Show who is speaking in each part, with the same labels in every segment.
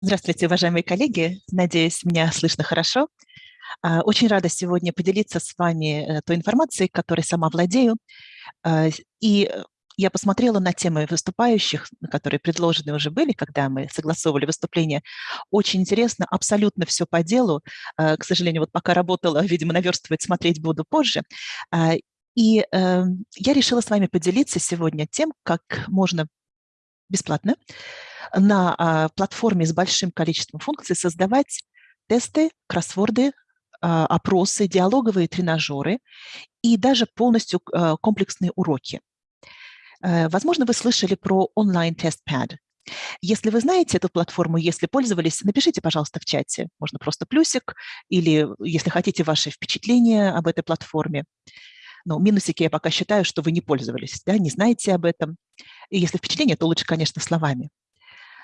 Speaker 1: Здравствуйте, уважаемые коллеги. Надеюсь, меня слышно хорошо. А, очень рада сегодня поделиться с вами э, той информацией, которой сама владею. А, и э, я посмотрела на темы выступающих, которые предложены уже были, когда мы согласовывали выступление. Очень интересно, абсолютно все по делу. А, к сожалению, вот пока работала, видимо, наверстывать, смотреть буду позже. И эм, я решила с вами поделиться сегодня тем, как можно бесплатно на а, платформе с большим количеством функций создавать тесты, кроссворды, а, опросы, диалоговые тренажеры и даже полностью а, комплексные уроки. Э, возможно, вы слышали про онлайн-тест-пад. Если вы знаете эту платформу, если пользовались, напишите, пожалуйста, в чате. Можно просто плюсик или, если хотите, ваши впечатления об этой платформе. Но минусики я пока считаю, что вы не пользовались, да, не знаете об этом. И если впечатление, то лучше, конечно, словами.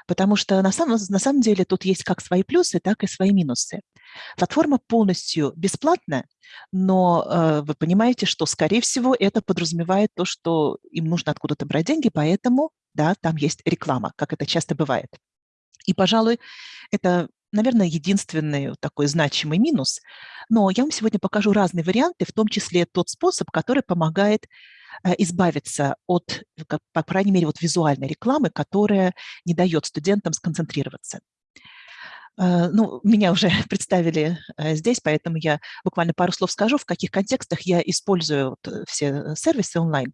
Speaker 1: Потому что на самом, на самом деле тут есть как свои плюсы, так и свои минусы. Платформа полностью бесплатная, но э, вы понимаете, что, скорее всего, это подразумевает то, что им нужно откуда-то брать деньги, поэтому, да, там есть реклама, как это часто бывает. И, пожалуй, это, наверное, единственный такой значимый минус. Но я вам сегодня покажу разные варианты, в том числе тот способ, который помогает избавиться от, по крайней мере, вот визуальной рекламы, которая не дает студентам сконцентрироваться. Э, ну, меня уже представили э, здесь, поэтому я буквально пару слов скажу, в каких контекстах я использую все сервисы онлайн.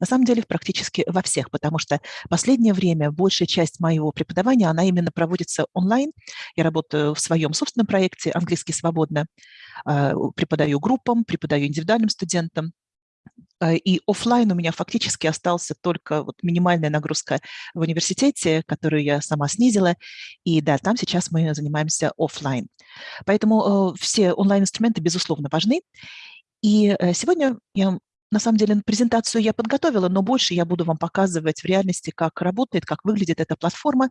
Speaker 1: На самом деле практически во всех, потому что последнее время большая часть моего преподавания, она именно проводится онлайн. Я работаю в своем собственном проекте «Английский свободно», преподаю группам, преподаю индивидуальным студентам. А, и офлайн у меня фактически остался только вот минимальная нагрузка в университете, которую я сама снизила. И да, там сейчас мы занимаемся офлайн. Поэтому э, все онлайн-инструменты, безусловно, важны. И э, сегодня я на самом деле, презентацию я подготовила, но больше я буду вам показывать в реальности, как работает, как выглядит эта платформа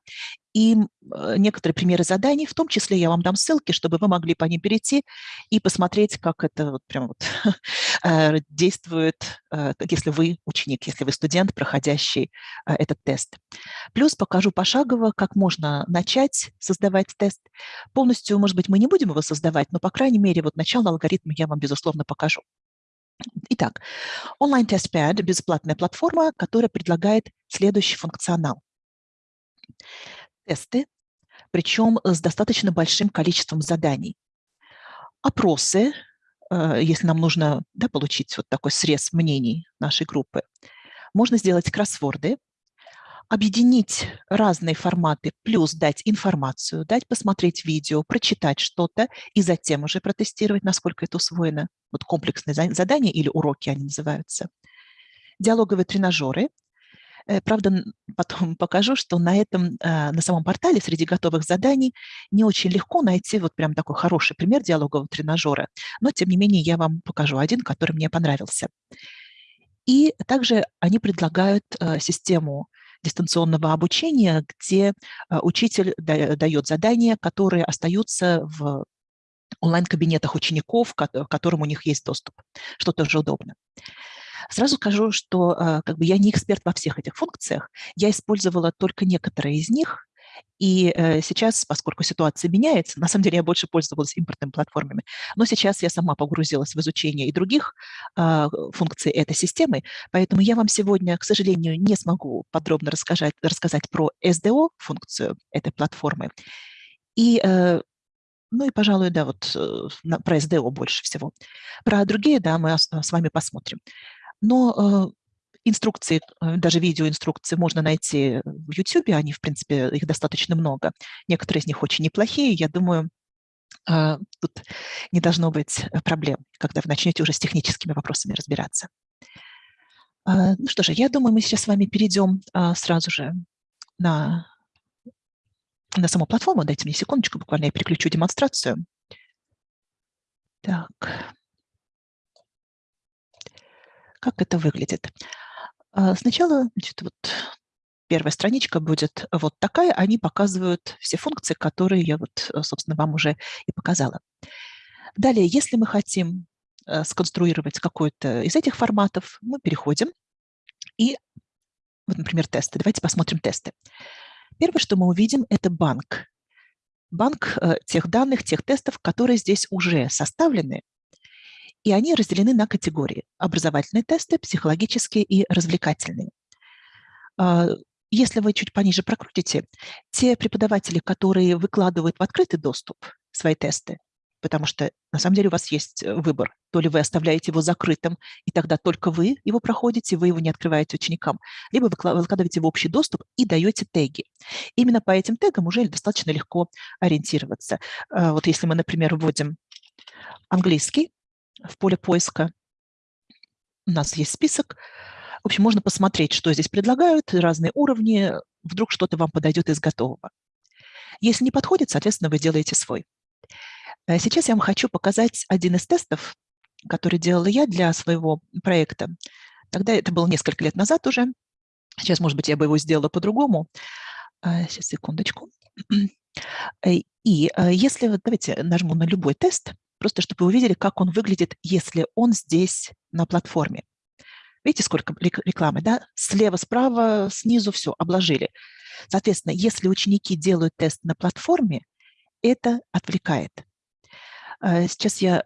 Speaker 1: и э, некоторые примеры заданий. В том числе я вам дам ссылки, чтобы вы могли по ним перейти и посмотреть, как это вот прямо вот э, действует, э, если вы ученик, если вы студент, проходящий этот тест. Плюс покажу пошагово, как можно начать создавать тест. Полностью, может быть, мы не будем его создавать, но, по крайней мере, вот начало алгоритма я вам, безусловно, покажу. Итак, онлайн TestPad – бесплатная платформа, которая предлагает следующий функционал. Тесты, причем с достаточно большим количеством заданий. Опросы, э, если нам нужно да, получить вот такой срез мнений нашей группы. Можно сделать кроссворды, объединить разные форматы, плюс дать информацию, дать посмотреть видео, прочитать что-то и затем уже протестировать, насколько это усвоено. Вот комплексные задания или уроки они называются. Диалоговые тренажеры. Э, правда, потом покажу, что на этом, э, на самом портале среди готовых заданий не очень легко найти вот прям такой хороший пример диалогового тренажера, но тем не менее я вам покажу один, который мне понравился. И также они предлагают э, систему дистанционного обучения, где а, учитель дает задания, которые остаются в онлайн-кабинетах учеников, к которым у них есть доступ, что тоже удобно. Сразу скажу, что а, как бы, я не эксперт во всех этих функциях, я использовала только некоторые из них, и э, сейчас, поскольку ситуация меняется, на самом деле я больше пользовалась импортными платформами, но сейчас я сама погрузилась в изучение и других э, функций этой системы, поэтому я вам сегодня, к сожалению, не смогу подробно рассказать, рассказать про SDO-функцию этой платформы. И э, ну и, пожалуй, да, вот э, про SDO больше всего. Про другие, да, мы с вами посмотрим. Но Инструкции, э, даже видеоинструкции можно найти в YouTube, они, в принципе, их достаточно много. Некоторые из них очень неплохие, я думаю, а, тут не должно быть э, проблем, когда вы начнете уже с техническими вопросами разбираться. А, ну что же, я думаю, мы сейчас с вами перейдем а, сразу же на, на саму платформу. Дайте мне секундочку, буквально я переключу демонстрацию. Так. Как это выглядит? А, сначала, значит, вот первая страничка будет вот такая. Они показывают все функции, которые я вот, э, собственно, вам уже и показала. Далее, если мы хотим э, сконструировать какой-то из этих форматов, мы переходим и, вот, например, тесты. Давайте посмотрим тесты. Первое, что мы увидим, это банк. банк э, тех данных, тех тестов, которые здесь уже составлены, и они разделены на категории. Образовательные тесты, психологические и развлекательные. А, если вы чуть пониже прокрутите, те преподаватели, которые выкладывают в открытый доступ свои тесты, потому что на самом деле у вас есть э, выбор. То ли вы оставляете его закрытым, и тогда только вы его проходите, вы его не открываете ученикам, либо вы выкладываете в общий доступ и даете теги. Именно по этим тегам уже достаточно легко ориентироваться. А, вот если мы, например, вводим английский в поле поиска, у нас есть список, в общем, можно посмотреть, что здесь предлагают, разные уровни, вдруг что-то вам подойдет из готового. Если не подходит, соответственно, вы делаете свой. Э, сейчас я вам хочу показать один из тестов, который делала я для своего проекта. Тогда это было несколько лет назад уже. Сейчас, может быть, я бы его сделала по-другому. Сейчас, э, секундочку. Э, и если, давайте нажму на любой тест, просто чтобы вы увидели, как он выглядит, если он здесь на платформе. Видите, сколько рекламы, да? Слева, справа, снизу все, обложили. Соответственно, если ученики делают тест на платформе, это отвлекает. А, сейчас я,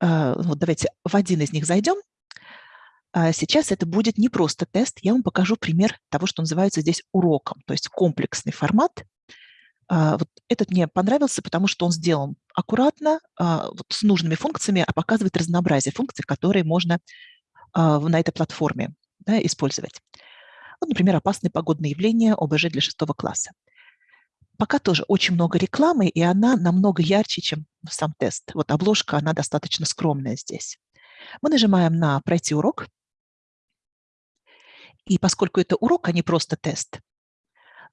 Speaker 1: а, вот давайте в один из них зайдем. А, сейчас это будет не просто тест, я вам покажу пример того, что называется здесь уроком, то есть комплексный формат. Вот этот мне понравился, потому что он сделан аккуратно, вот с нужными функциями, а показывает разнообразие функций, которые можно на этой платформе да, использовать. Вот, например, опасные погодные явления ОБЖ для шестого класса пока тоже очень много рекламы, и она намного ярче, чем сам тест. Вот обложка, она достаточно скромная здесь. Мы нажимаем на «Пройти урок». И поскольку это урок, а не просто тест,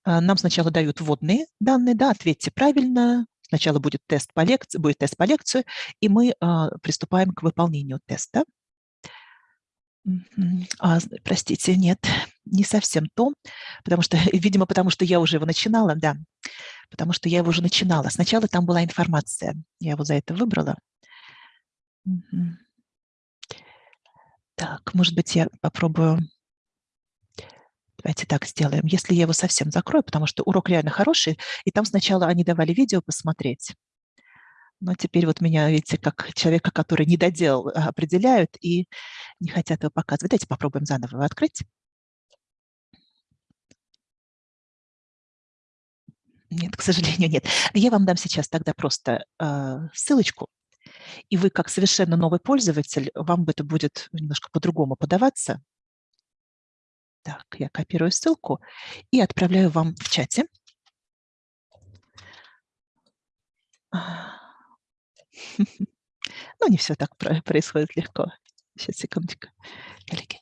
Speaker 1: нам сначала дают вводные данные, да, ответьте правильно, сначала будет тест по лекции, будет тест по лекции, и мы а, приступаем к выполнению теста. А, простите, нет, не совсем то, потому что, видимо, потому что я уже его начинала, да, потому что я его уже начинала. Сначала там была информация, я его за это выбрала. Так, может быть, я попробую... Давайте так сделаем. Если я его совсем закрою, потому что урок реально хороший, и там сначала они давали видео посмотреть. Но теперь вот меня, видите, как человека, который не доделал, определяют и не хотят его показывать. Давайте попробуем заново его открыть. Нет, к сожалению, нет. Я вам дам сейчас тогда просто э, ссылочку, и вы, как совершенно новый пользователь, вам это будет немножко по-другому подаваться. Так, я копирую ссылку и отправляю вам в чате. Ну, не все так происходит легко. Сейчас, секундочку, коллеги.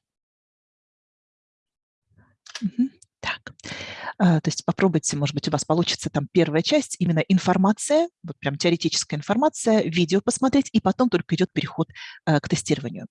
Speaker 1: Так, а, то есть попробуйте, может быть, у вас получится там первая часть, именно информация, вот прям теоретическая информация, видео посмотреть, и потом только идет переход а, к тестированию.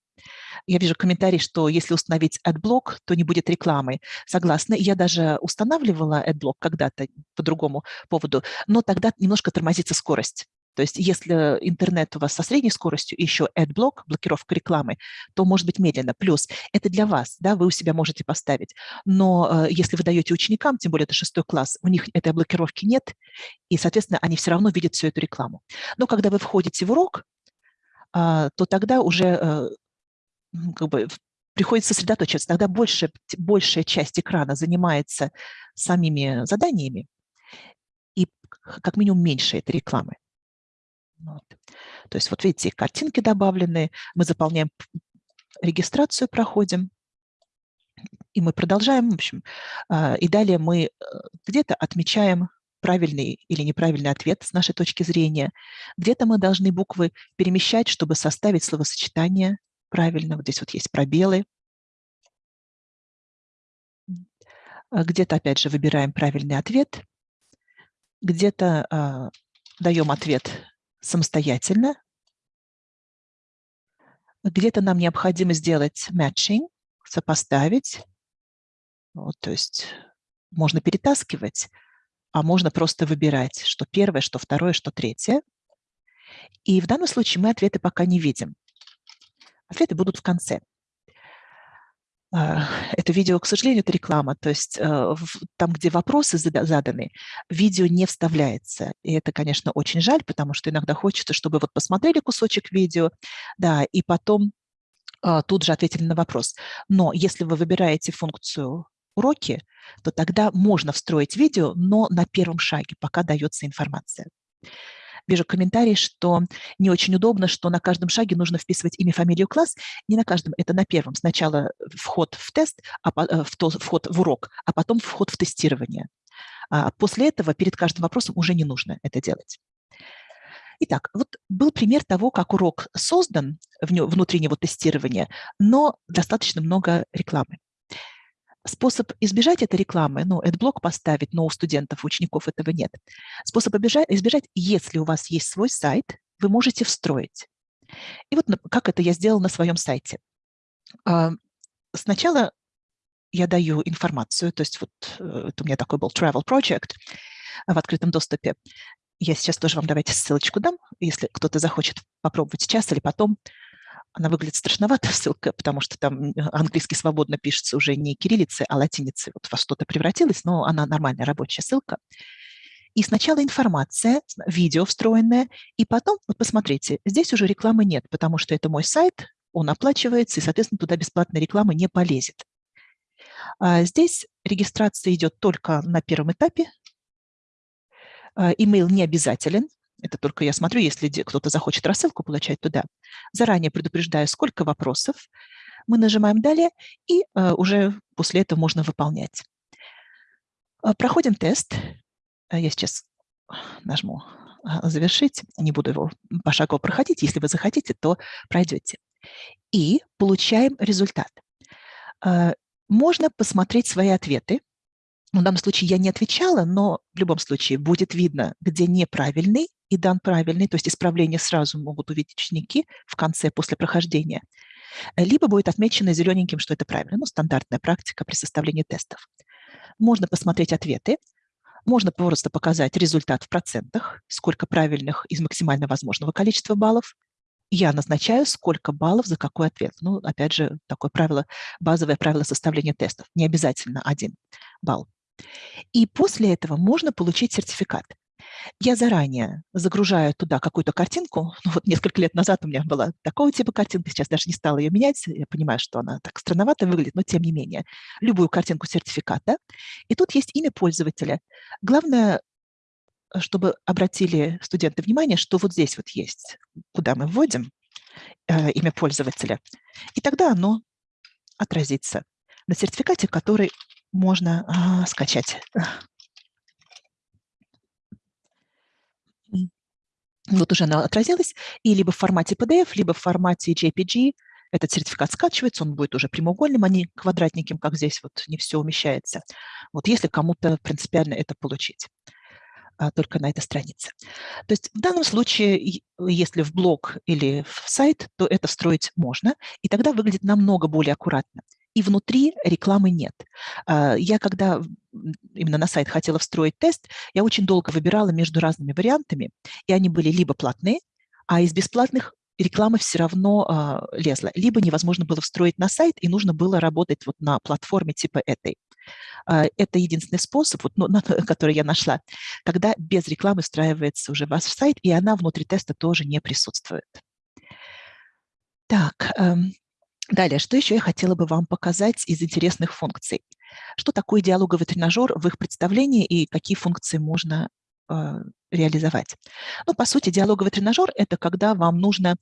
Speaker 1: Я вижу комментарий, что если установить AdBlock, то не будет рекламы. Согласна, я даже устанавливала AdBlock когда-то по другому поводу, но тогда немножко тормозится скорость. То есть если интернет у вас со средней скоростью, еще AdBlock, блокировка рекламы, то может быть медленно. Плюс это для вас, да, вы у себя можете поставить. Но э, если вы даете ученикам, тем более это шестой класс, у них этой блокировки нет, и, соответственно, они все равно видят всю эту рекламу. Но когда вы входите в урок, э, то тогда уже э, как бы приходится сосредоточиться. Тогда больше, большая часть экрана занимается самими заданиями, и как минимум меньше этой рекламы. То есть вот видите, картинки добавлены, мы заполняем регистрацию, проходим, и мы продолжаем, в общем, а, и далее мы э, где-то отмечаем правильный или неправильный ответ с нашей точки зрения. Где-то мы должны буквы перемещать, чтобы составить словосочетание правильно. Вот здесь вот есть пробелы. А где-то, опять же, выбираем правильный ответ. Где-то а, даем ответ самостоятельно. Где-то нам необходимо сделать matching, сопоставить. Вот, то есть можно перетаскивать, а можно просто выбирать, что первое, что второе, что третье. И в данном случае мы ответы пока не видим. Ответы будут в конце. Это видео, к сожалению, это реклама, то есть там, где вопросы заданы, видео не вставляется. И это, конечно, очень жаль, потому что иногда хочется, чтобы вот посмотрели кусочек видео, да, и потом тут же ответили на вопрос. Но если вы выбираете функцию уроки, то тогда можно встроить видео, но на первом шаге, пока дается информация. Вижу комментарий, что не очень удобно, что на каждом шаге нужно вписывать имя, фамилию, класс. Не на каждом, это на первом. Сначала вход в тест, а, э, в то, вход в урок, а потом вход в тестирование. А после этого перед каждым вопросом уже не нужно это делать. Итак, вот был пример того, как урок создан, внутри него тестирование, но достаточно много рекламы. Способ избежать этой рекламы, ну, блок поставить, но у студентов, учеников этого нет. Способ избежать, избежать, если у вас есть свой сайт, вы можете встроить. И вот как это я сделала на своем сайте. А, сначала я даю информацию, то есть вот э, это у меня такой был travel project в открытом доступе. Я сейчас тоже вам давайте ссылочку дам, если кто-то захочет попробовать сейчас или потом. Она выглядит страшновато, ссылка, потому что там английский свободно пишется уже не кириллицей, а латиницей. Вот во что-то превратилась, но она нормальная рабочая ссылка. И сначала информация, видео встроенное, и потом, вот посмотрите, здесь уже рекламы нет, потому что это мой сайт, он оплачивается, и, соответственно, туда бесплатная реклама не полезет. А здесь регистрация идет только на первом этапе. А, имейл не обязателен, это только я смотрю, если кто-то захочет рассылку получать туда. Заранее предупреждаю, сколько вопросов. Мы нажимаем «Далее», и э, уже после этого можно выполнять. Э, проходим тест. Э, я сейчас нажму «Завершить». Не буду его пошагово проходить. Если вы захотите, то пройдете. И получаем результат. Можно посмотреть свои ответы. В данном случае я не отвечала, но в любом случае будет видно, где неправильный и дан правильный, то есть исправление сразу могут увидеть ученики в конце, после прохождения, либо будет отмечено зелененьким, что это правильно, ну, стандартная практика при составлении тестов. Можно посмотреть ответы, можно просто показать результат в процентах, сколько правильных из максимально возможного количества баллов. Я назначаю, сколько баллов за какой ответ. Ну, опять же, такое правило, базовое правило составления тестов. Не обязательно один балл. И после этого можно получить сертификат. Я заранее загружаю туда какую-то картинку. Ну, вот несколько лет назад у меня была такого типа картинка, сейчас даже не стала ее менять. Я понимаю, что она так странновато выглядит, но тем не менее. Любую картинку сертификата. И тут есть имя пользователя. Главное, чтобы обратили студенты внимание, что вот здесь вот есть, куда мы вводим э, имя пользователя. И тогда оно отразится на сертификате, который можно э, скачать. Вот уже она отразилась, и либо в формате PDF, либо в формате JPG этот сертификат скачивается, он будет уже прямоугольным, а не квадратненьким, как здесь вот не все умещается. Вот если кому-то принципиально это получить а, только на этой странице. То есть в данном случае, если в блог или в сайт, то это встроить можно, и тогда выглядит намного более аккуратно и внутри рекламы нет. А, я когда именно на сайт хотела встроить тест, я очень долго выбирала между разными вариантами, и они были либо платные, а из бесплатных реклама все равно а, лезла. Либо невозможно было встроить на сайт, и нужно было работать вот на платформе типа этой. А, это единственный способ, вот, ну, на, который я нашла, когда без рекламы встраивается уже ваш сайт, и она внутри теста тоже не присутствует. Так, эм, Далее, что еще я хотела бы вам показать из интересных функций? Что такое диалоговый тренажер в их представлении и какие функции можно э, реализовать? Ну, по сути, диалоговый тренажер – это когда вам нужно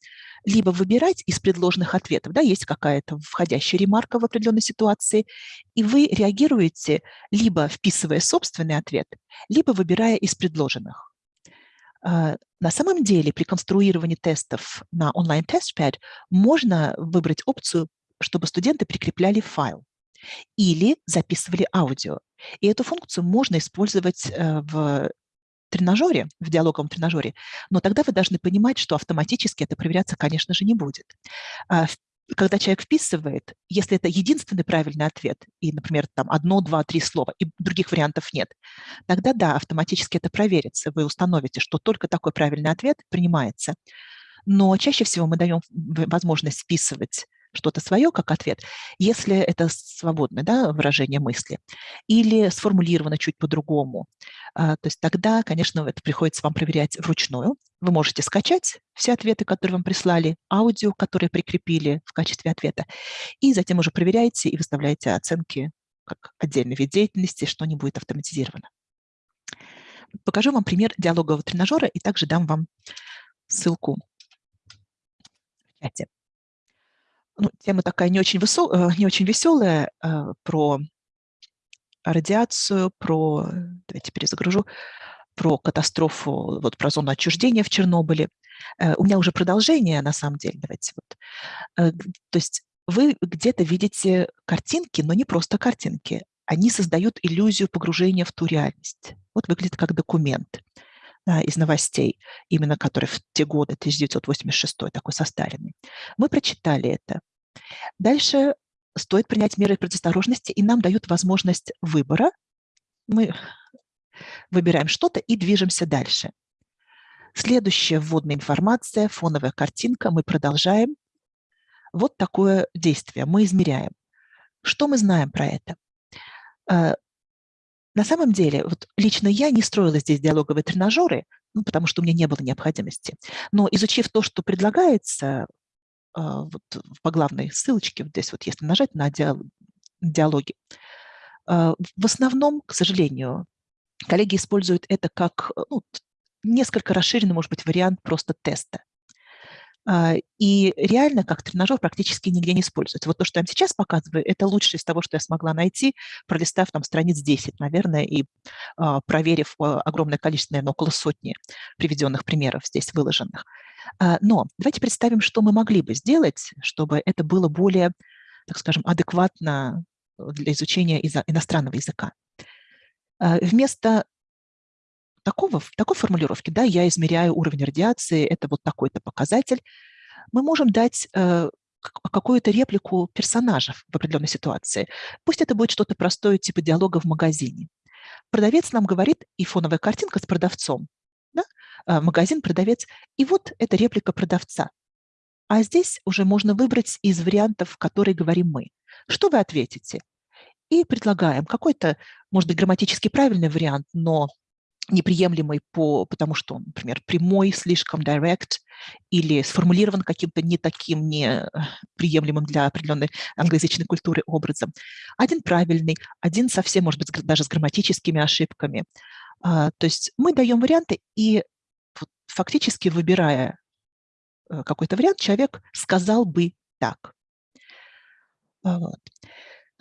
Speaker 1: либо выбирать из предложенных ответов, да, есть какая-то входящая ремарка в определенной ситуации, и вы реагируете, либо вписывая собственный ответ, либо выбирая из предложенных. А, на самом деле при конструировании тестов на онлайн-тестпад можно выбрать опцию, чтобы студенты прикрепляли файл или записывали аудио. И эту функцию можно использовать э, в тренажере, в диалоговом тренажере, но тогда вы должны понимать, что автоматически это проверяться, конечно же, не будет. А, когда человек вписывает, если это единственный правильный ответ, и, например, там одно, два, три слова, и других вариантов нет, тогда да, автоматически это проверится. Вы установите, что только такой правильный ответ принимается. Но чаще всего мы даем возможность вписывать что-то свое как ответ, если это свободное да, выражение мысли, или сформулировано чуть по-другому, а, то есть тогда, конечно, это приходится вам проверять вручную. Вы можете скачать все ответы, которые вам прислали, аудио, которые прикрепили в качестве ответа, и затем уже проверяете и выставляете оценки как отдельный вид деятельности, что не будет автоматизировано. Покажу вам пример диалогового тренажера и также дам вам ссылку в чате. Ну, тема такая не очень, высо... Э, не очень веселая э, про радиацию, про, давайте перезагружу, про катастрофу, вот про зону отчуждения в Чернобыле. Э, у меня уже продолжение, на самом деле, давайте вот. То есть вы где-то видите картинки, но не просто картинки. Они создают иллюзию погружения в ту реальность. Вот выглядит как документ да, из новостей, именно который в те годы, 1986 такой состаренный. Мы прочитали это. Дальше стоит принять меры предосторожности, и нам дают возможность выбора. Мы выбираем что-то и движемся дальше. Следующая вводная информация, фоновая картинка. Мы продолжаем. Вот такое действие. Мы измеряем. Что мы знаем про это? Э, на самом деле, вот лично я не строила здесь диалоговые тренажеры, ну, потому что у меня не было необходимости. Но изучив то, что предлагается а, вот по главной ссылочке, вот здесь вот если нажать на диалоги, а, в основном, к сожалению, коллеги используют это как ну, несколько расширенный, может быть, вариант просто теста. А, и реально как тренажер практически нигде не используется. Вот то, что я вам сейчас показываю, это лучшее из того, что я смогла найти, пролистав там страниц 10, наверное, и а, проверив а, огромное количество, наверное, около сотни приведенных примеров здесь выложенных. Но давайте представим, что мы могли бы сделать, чтобы это было более, так скажем, адекватно для изучения иностранного языка. Вместо такого, такой формулировки, да, я измеряю уровень радиации, это вот такой-то показатель, мы можем дать э, какую-то реплику персонажев в определенной ситуации. Пусть это будет что-то простое, типа диалога в магазине. Продавец нам говорит, и фоновая картинка с продавцом, да? э, магазин, продавец, и вот это реплика продавца. А здесь уже можно выбрать из вариантов, которые говорим мы. Что вы ответите? И предлагаем какой-то, может быть, грамматически правильный вариант, но неприемлемый, по, потому что например, прямой, слишком direct или сформулирован каким-то не таким, не приемлемым для определенной англоязычной культуры образом. Один правильный, один совсем, может быть, даже с грамматическими ошибками. А, то есть мы даем варианты, и фактически выбирая э, какой-то вариант, человек сказал бы так. Вот.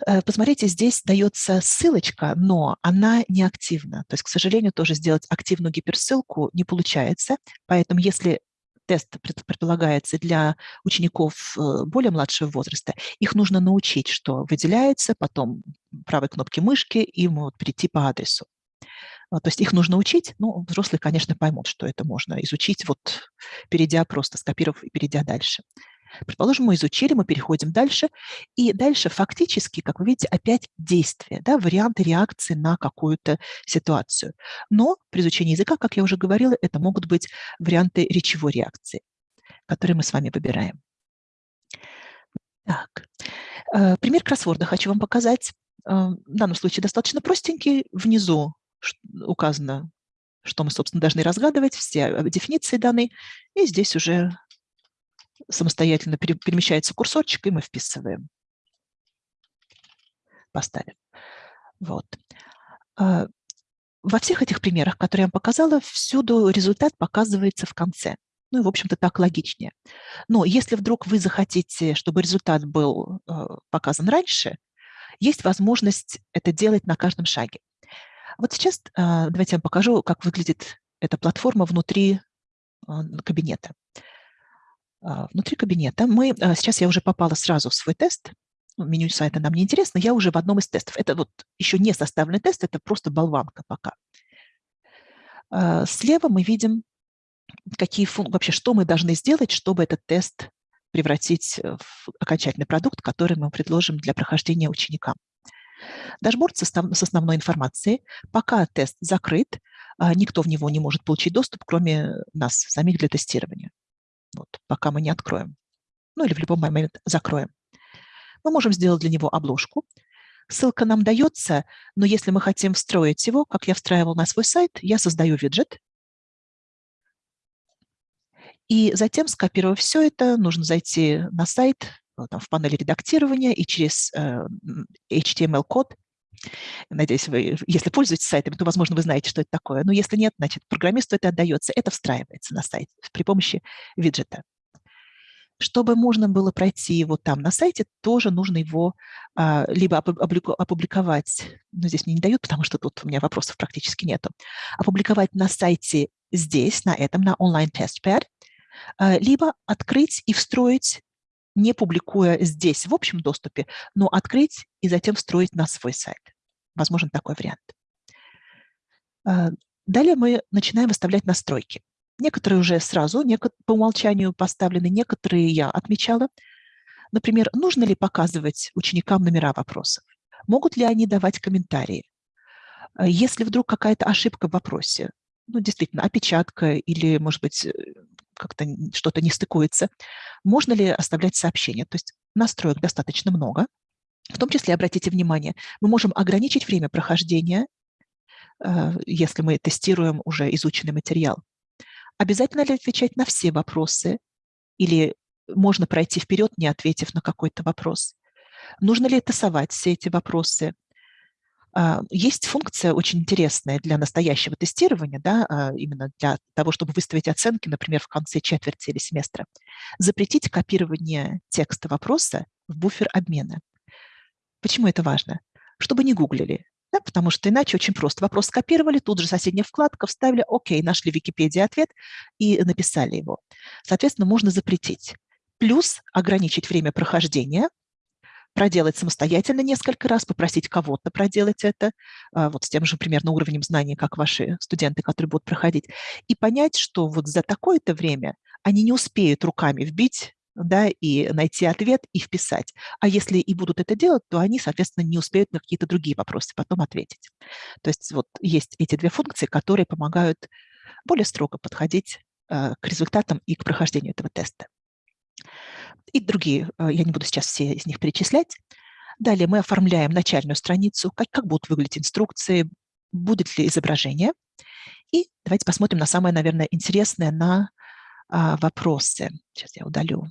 Speaker 1: Э, посмотрите, здесь дается ссылочка, но она не активна. То есть, к сожалению, тоже сделать активную гиперссылку не получается. Поэтому если тест предполагается для учеников э, более младшего возраста, их нужно научить, что выделяется, потом правой кнопки мышки и вот перейти по адресу. То есть их нужно учить, ну, взрослые, конечно, поймут, что это можно изучить, вот перейдя просто, скопировав и перейдя дальше. Предположим, мы изучили, мы переходим дальше, и дальше фактически, как вы видите, опять действие, да, варианты реакции на какую-то ситуацию. Но при изучении языка, как я уже говорила, это могут быть варианты речевой реакции, которые мы с вами выбираем. Так. Э, пример кроссворда хочу вам показать. Э, в данном случае достаточно простенький. Внизу указано, что мы, собственно, должны разгадывать, все э, дефиниции даны. И здесь уже самостоятельно перемещается курсорчик, и мы вписываем. Поставим. Вот. А, во всех этих примерах, которые я вам показала, всюду результат показывается в конце. Ну и, в общем-то, так логичнее. Но если вдруг вы захотите, чтобы результат был э, показан раньше, есть возможность это делать на каждом шаге. Вот сейчас а, давайте я вам покажу, как выглядит эта платформа внутри а, кабинета. А, внутри кабинета мы, а, сейчас я уже попала сразу в свой тест, меню сайта нам не интересно, я уже в одном из тестов. Это вот еще не составленный тест, это просто болванка пока. А, слева мы видим, какие вообще, что мы должны сделать, чтобы этот тест превратить в окончательный продукт, который мы предложим для прохождения ученикам. Дашборд с основной информацией. Пока тест закрыт, никто в него не может получить доступ, кроме нас, самих для тестирования вот, пока мы не откроем. Ну или в любой момент закроем. Мы можем сделать для него обложку. Ссылка нам дается, но если мы хотим встроить его, как я встраивал на свой сайт, я создаю виджет. И затем, скопировав все это, нужно зайти на сайт, э, там, в панели редактирования и через э, HTML-код Надеюсь, вы, если пользуетесь сайтами, то, возможно, вы знаете, что это такое. Но если нет, значит, программисту это отдается. Это встраивается на сайт при помощи виджета. Чтобы можно было пройти его там на сайте, тоже нужно его а, либо опубликовать, но здесь мне не дают, потому что тут у меня вопросов практически нету, опубликовать на сайте здесь, на этом, на онлайн-тестпад, а, либо открыть и встроить не публикуя здесь в общем доступе, но открыть и затем встроить на свой сайт. Возможен такой вариант. А, далее мы начинаем выставлять настройки. Некоторые уже сразу по умолчанию поставлены, некоторые я отмечала. Например, нужно ли показывать ученикам номера вопросов? Могут ли они давать комментарии? А, если вдруг какая-то ошибка в вопросе, ну, действительно, опечатка или, может быть, э, как-то что-то не стыкуется, можно ли оставлять сообщения? То есть настроек достаточно много. В том числе, обратите внимание, мы можем ограничить время прохождения, э, если мы тестируем уже изученный материал. Обязательно ли отвечать на все вопросы? Или можно пройти вперед, не ответив на какой-то вопрос? Нужно ли тасовать все эти вопросы? А, есть функция очень интересная для настоящего тестирования, да, а, именно для того, чтобы выставить оценки, например, в конце четверти или семестра. Запретить копирование текста вопроса в буфер обмена. Почему это важно? Чтобы не гуглили, да, потому что иначе очень просто. Вопрос скопировали, тут же соседняя вкладка, вставили, окей, нашли в Википедии ответ и написали его. Соответственно, можно запретить. Плюс ограничить время прохождения – проделать самостоятельно несколько раз, попросить кого-то проделать это, а, вот с тем же примерно уровнем знаний, как ваши студенты, которые будут проходить, и понять, что вот за такое-то время они не успеют руками вбить да, и найти ответ и вписать. А если и будут это делать, то они, соответственно, не успеют на какие-то другие вопросы потом ответить. То есть вот есть эти две функции, которые помогают более строго подходить э, к результатам и к прохождению этого теста и другие, э, я не буду сейчас все из них перечислять. Далее мы оформляем начальную страницу, как, как будут выглядеть инструкции, будет ли изображение. И давайте посмотрим на самое, наверное, интересное, на а, вопросы. Сейчас я удалю,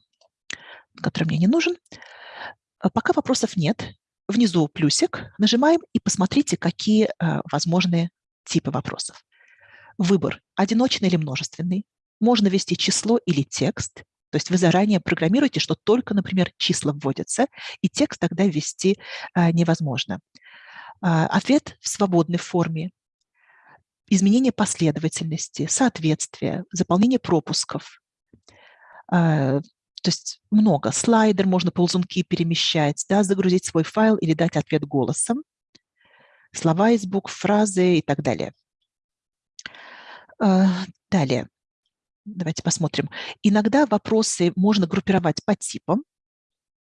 Speaker 1: который мне не нужен. А, пока вопросов нет, внизу плюсик, нажимаем и посмотрите, какие а, возможные типы вопросов. Выбор – одиночный или множественный. Можно ввести число или текст. То есть вы заранее программируете, что только, например, числа вводятся, и текст тогда ввести а, невозможно. А, ответ в свободной форме, изменение последовательности, соответствие, заполнение пропусков. То есть много. Слайдер, можно ползунки перемещать, да, загрузить свой файл или дать ответ голосом. Слова из букв, фразы и так далее. А, далее. Давайте посмотрим. Иногда вопросы можно группировать по типам.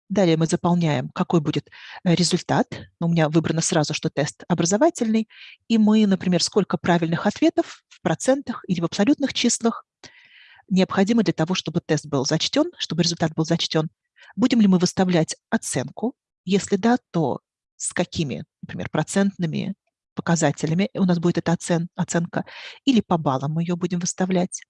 Speaker 1: Далее мы заполняем, какой будет э, результат. У меня выбрано сразу, что тест образовательный. И мы, например, сколько правильных ответов в процентах или в абсолютных числах необходимо для того, чтобы тест был зачтен, чтобы результат был зачтен. Будем ли мы выставлять оценку? Если да, то с какими, например, процентными показателями у нас будет эта оцен оценка, или по баллам мы ее будем выставлять.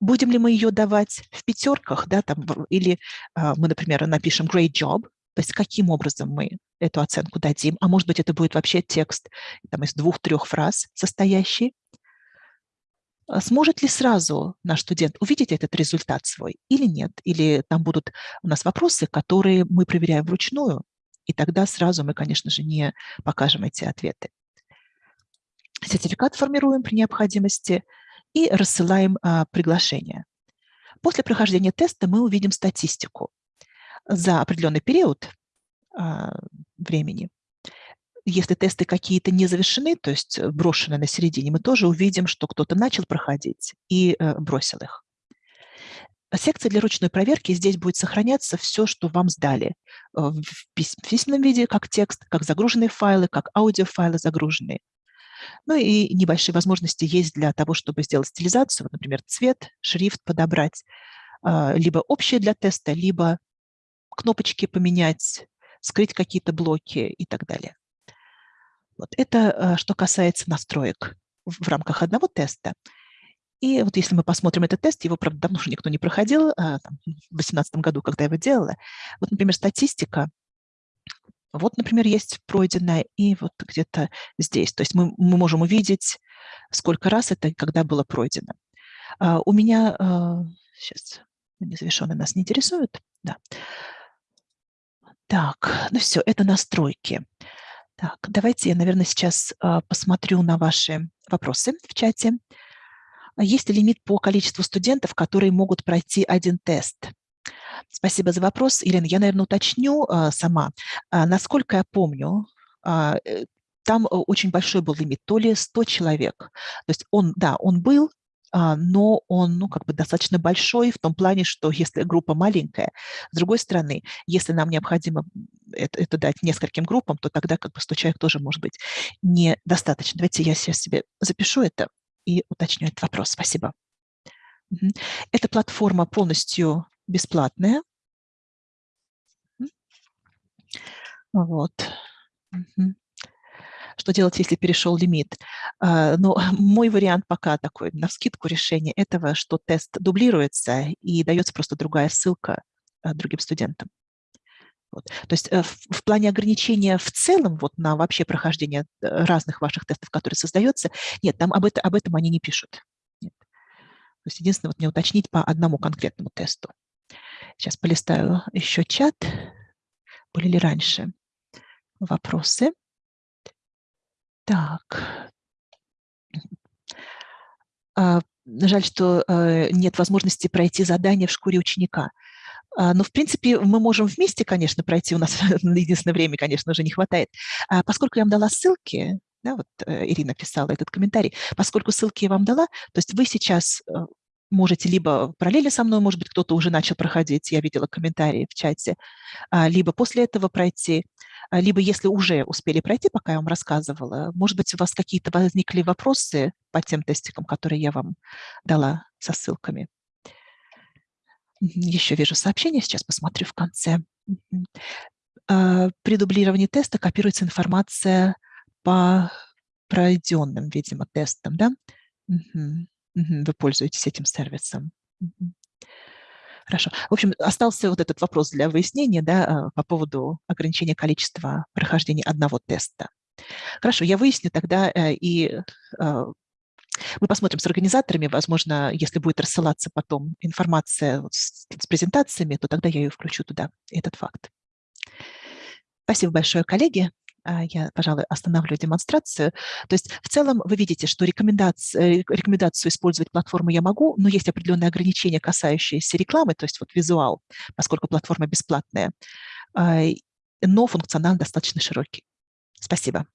Speaker 1: Будем ли мы ее давать в пятерках, да, там, или э, мы, например, напишем great job, то есть каким образом мы эту оценку дадим, а может быть, это будет вообще текст там, из двух-трех фраз состоящий. А сможет ли сразу наш студент увидеть этот результат свой или нет? Или там будут у нас вопросы, которые мы проверяем вручную, и тогда сразу мы, конечно же, не покажем эти ответы. Сертификат формируем при необходимости – и рассылаем а, приглашение. После прохождения теста мы увидим статистику за определенный период а, времени. Если тесты какие-то не завершены, то есть брошены на середине, мы тоже увидим, что кто-то начал проходить и а, бросил их. Секция для ручной проверки здесь будет сохраняться все, что вам сдали в письменном виде, как текст, как загруженные файлы, как аудиофайлы загруженные. Ну и небольшие возможности есть для того, чтобы сделать стилизацию, например, цвет, шрифт подобрать, либо общее для теста, либо кнопочки поменять, скрыть какие-то блоки и так далее. Вот это что касается настроек в рамках одного теста. И вот если мы посмотрим этот тест, его, правда, давно уже никто не проходил, а, там, в 2018 году, когда я его делала. Вот, например, статистика. Вот, например, есть пройденная, и вот где-то здесь. То есть мы, мы можем увидеть, сколько раз это когда было пройдено. А, у меня, а, сейчас, незавершенные нас не интересуют, да. Так, ну все, это настройки. Так, давайте я, наверное, сейчас а, посмотрю на ваши вопросы в чате. А есть ли лимит по количеству студентов, которые могут пройти один тест? Спасибо за вопрос. Елена, я, наверное, уточню а, сама. Насколько я помню, э, там э, очень большой был лимит, то ли 100 человек. То есть он, да, он был, но он ну, как бы достаточно большой в том плане, что если группа маленькая, с другой стороны, если нам необходимо это, это дать нескольким группам, то тогда как бы 100 человек тоже может быть недостаточно. Давайте я сейчас себе запишу это и уточню этот вопрос. Спасибо. Эта платформа полностью бесплатная. Вот. Что делать, если перешел лимит? А, ну, мой вариант пока такой, на скидку решения этого, что тест дублируется и дается просто другая ссылка а, другим студентам. Вот. То есть э, в, в плане ограничения в целом вот на вообще прохождение э, разных ваших тестов, которые создаются, нет, там об, это, об этом они не пишут. Нет. То есть единственное, вот мне уточнить по одному конкретному тесту. Сейчас полистаю еще чат. Были ли раньше вопросы? Так. А, жаль, что э, нет возможности пройти задание в шкуре ученика. А, но, в принципе, мы можем вместе, конечно, пройти. У нас на единственное время, конечно, уже не хватает. А поскольку я вам дала ссылки, да, вот э, Ирина писала этот комментарий, поскольку ссылки я вам дала, то есть вы сейчас э, можете либо параллельно со мной, может быть, кто-то уже начал проходить, я видела комментарии в чате, а, либо после этого пройти, либо если уже успели пройти, пока я вам рассказывала, может быть, у вас какие-то возникли вопросы по тем тестикам, которые я вам дала со ссылками. Еще вижу сообщение, сейчас посмотрю в конце. А, при дублировании теста копируется информация по пройденным, видимо, тестам, да? Вы пользуетесь этим сервисом. Хорошо. В общем, остался вот этот вопрос для выяснения да, а, по поводу ограничения количества прохождения одного теста. Хорошо, я выясню тогда э, и а, мы посмотрим с организаторами, возможно, если будет рассылаться потом информация с, с презентациями, то тогда я ее включу туда, этот факт. Спасибо большое, коллеги. А, я, пожалуй, остановлю демонстрацию. То есть в целом вы видите, что рекомендацию, рекомендацию использовать платформу я могу, но есть определенные ограничения, касающиеся рекламы, то есть вот визуал, поскольку платформа бесплатная, а, но функционал достаточно широкий. Спасибо.